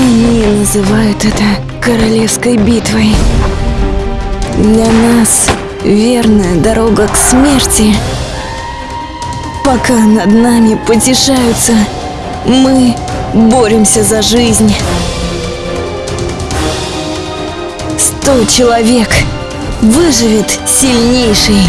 Они называют это королевской битвой. Для нас верная дорога к смерти. Пока над нами потешаются, мы боремся за жизнь. Сто человек выживет сильнейший.